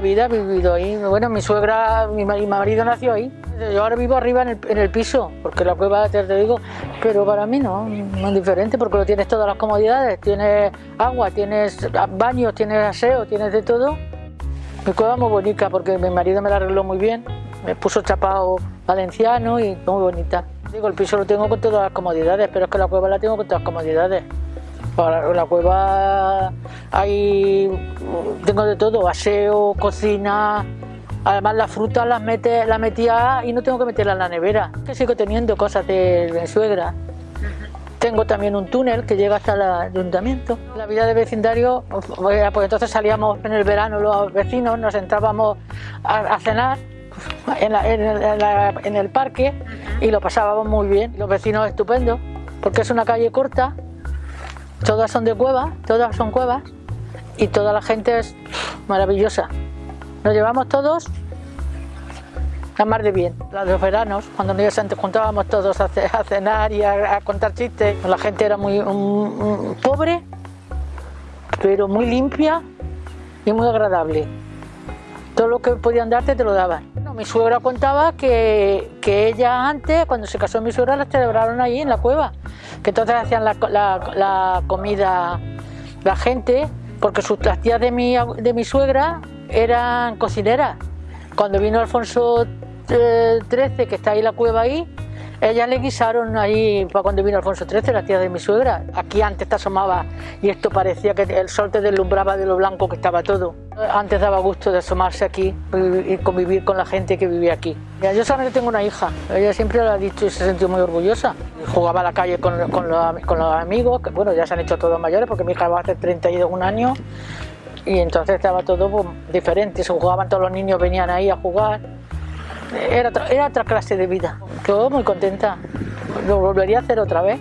la vida he vivido ahí. Bueno, mi suegra, mi marido nació ahí. Yo ahora vivo arriba en el, piso, porque la cueva, te, te digo, pero para mí no, no es diferente, porque lo tienes todas las comodidades, tienes agua, tienes baños, tienes aseo, tienes de todo. Mi cueva muy bonita, porque mi marido me la arregló muy bien, me puso chapado valenciano y muy bonita. Digo, el piso lo tengo con todas las comodidades, pero es que la cueva la tengo con todas las comodidades. Para la cueva hay, tengo de todo, aseo, cocina, además la fruta las mete, la metía y no tengo que meterla en la nevera. Que sigo teniendo cosas de, suegra. Tengo también un túnel que llega hasta el ayuntamiento. La vida de vecindario, pues, pues entonces salíamos en el verano los vecinos, nos entrábamos a, cenar en, el parque y lo pasábamos muy bien. Los vecinos estupendos, porque es una calle corta, todas son de cuevas, todas son cuevas y toda la gente es maravillosa. Nos llevamos todos a mar de bien. Los veranos, cuando nos juntábamos todos a, cenar y a, contar chistes, la gente era muy pobre, pero muy limpia y muy agradable. Todo lo que podían darte te lo daban. mi suegra contaba que, ella antes, cuando se casó mi suegra, la celebraron ahí en la cueva. Que entonces hacían la comida la gente, porque sus, las tías de mi, de mi suegra eran cocineras. Cuando vino Alfonso XIII, eh, que está ahí la cueva ahí, ellas le guisaron ahí para cuando vino Alfonso XIII, la tía de mi suegra. Aquí antes te asomaba y esto parecía que el sol te deslumbraba de lo blanco que estaba todo. Antes daba gusto de asomarse aquí y convivir con la gente que vivía aquí. Yo solamente tengo una hija, ella siempre lo ha dicho y se sintió muy orgullosa. Jugaba a la calle con, los amigos, que bueno, ya se han hecho todos mayores porque mi hija va a hacer 31 años y entonces estaba todo pues, diferente, se jugaban todos los niños, venían ahí a jugar. Era, era otra clase de vida. Yo muy contenta, lo volvería a hacer otra vez.